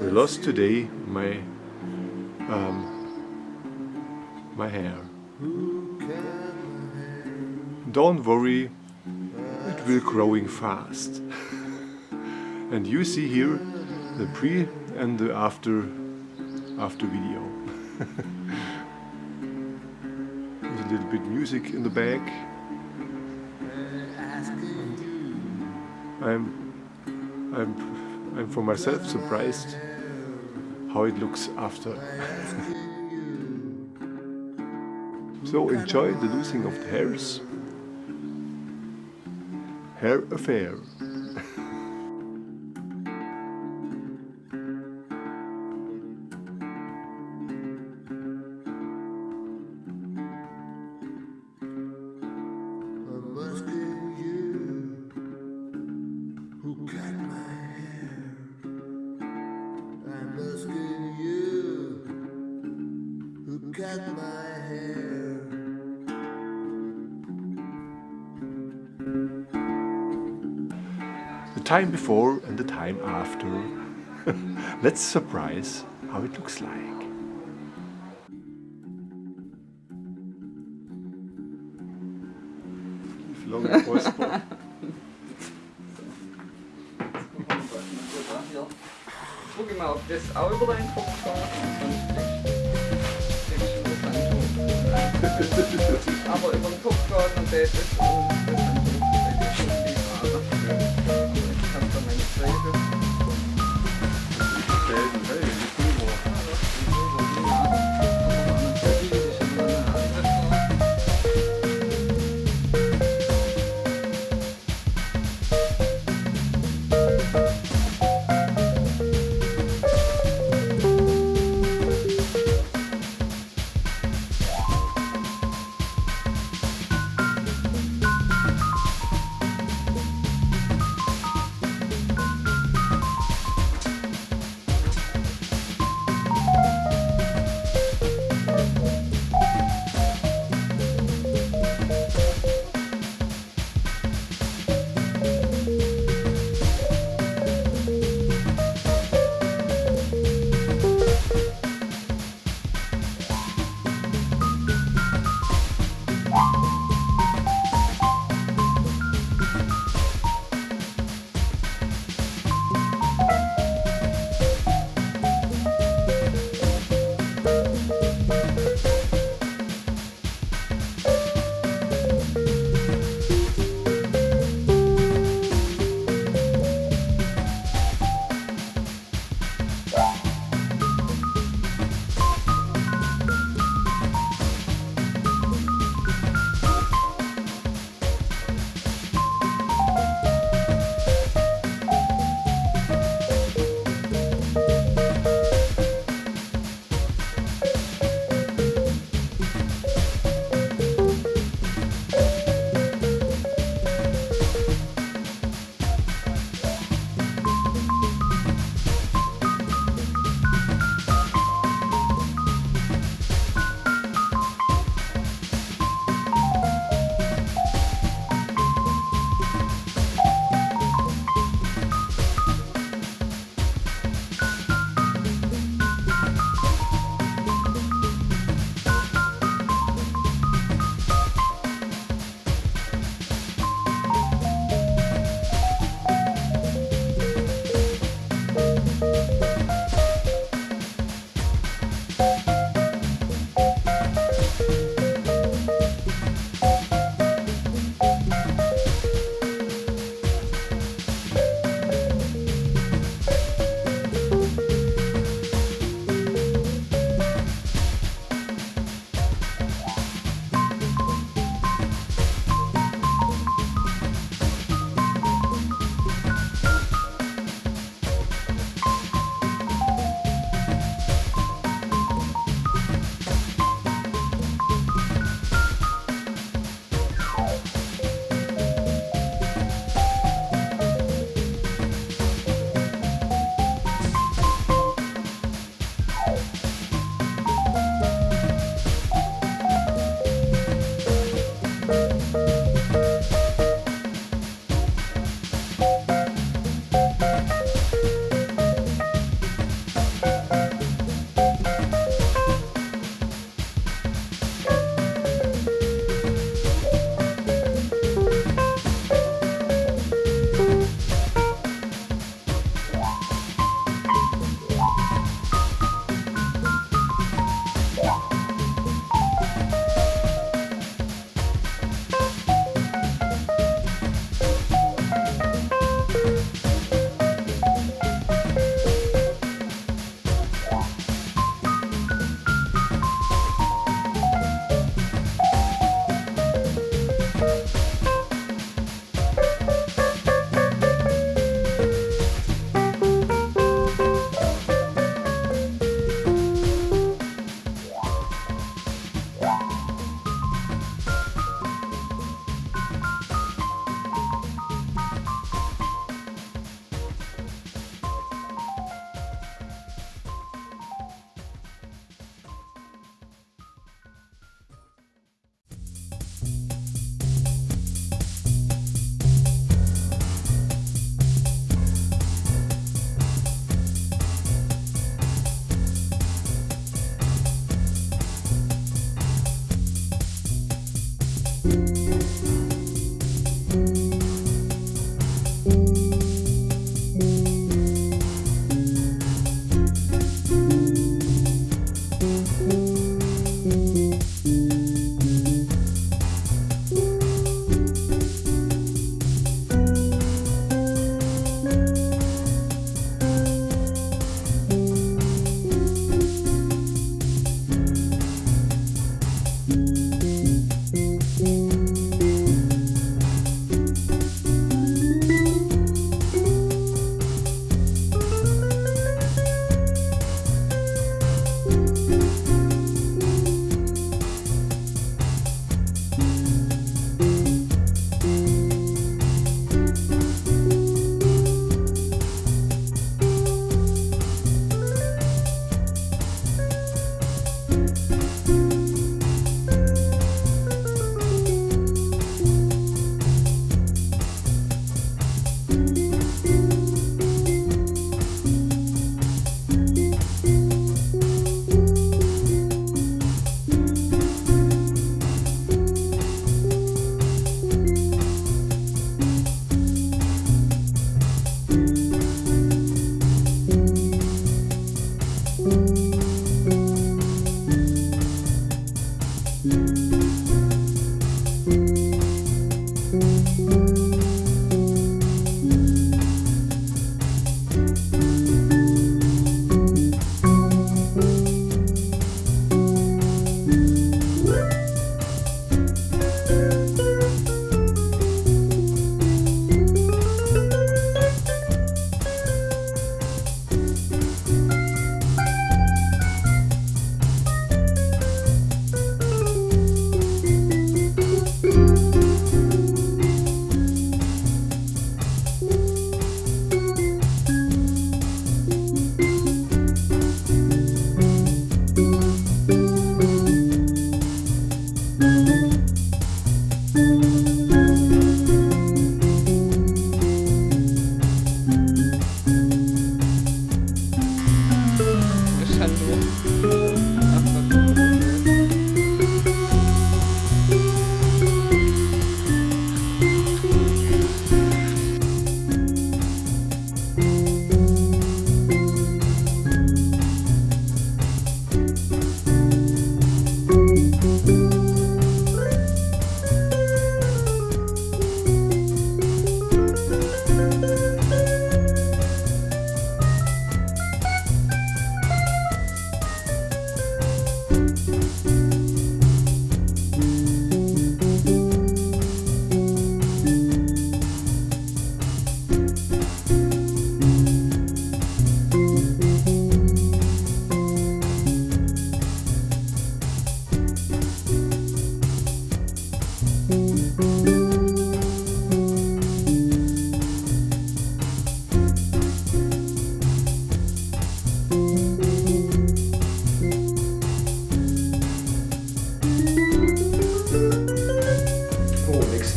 We lost today my um, my hair. Don't worry, it will growing fast. and you see here the pre and the after after video. With a little bit music in the back. I'm I'm I'm for myself surprised how it looks after. so enjoy the losing of the hairs. Hair affair. Time before and the time after. Let's surprise how it looks like. Wie lange Ausbau? Guck mal, ob das auch über deinen Kopf geht, sonst kriegst du das Handtuch. Aber über den Kopf geht und das ist und das Handtuch. Das ist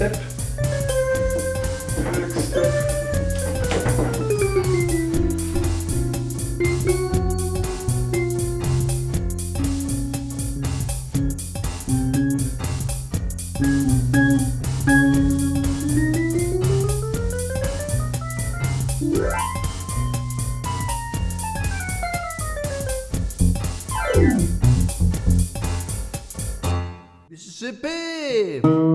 step. Next step. Mississippi.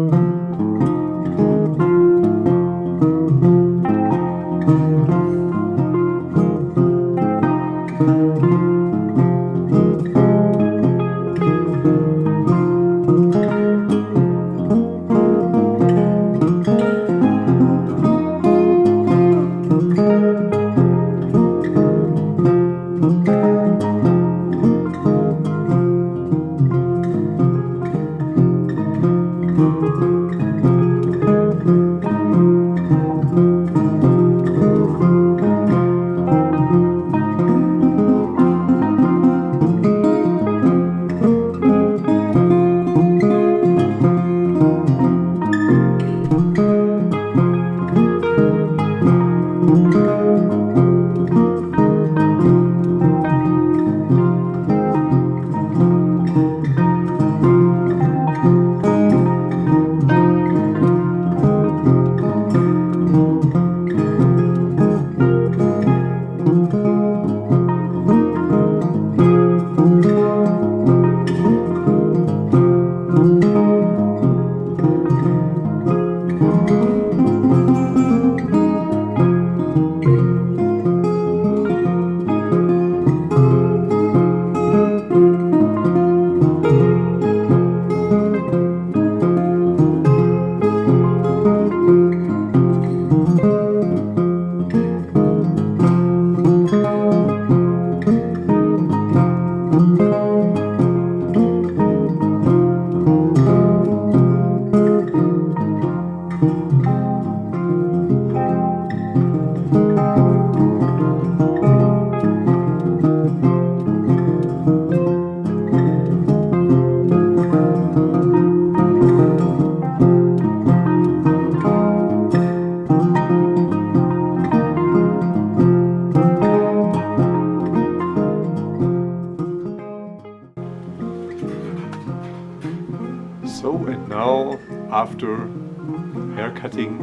Cutting.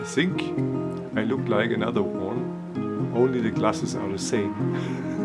I think I look like another one only the glasses are the same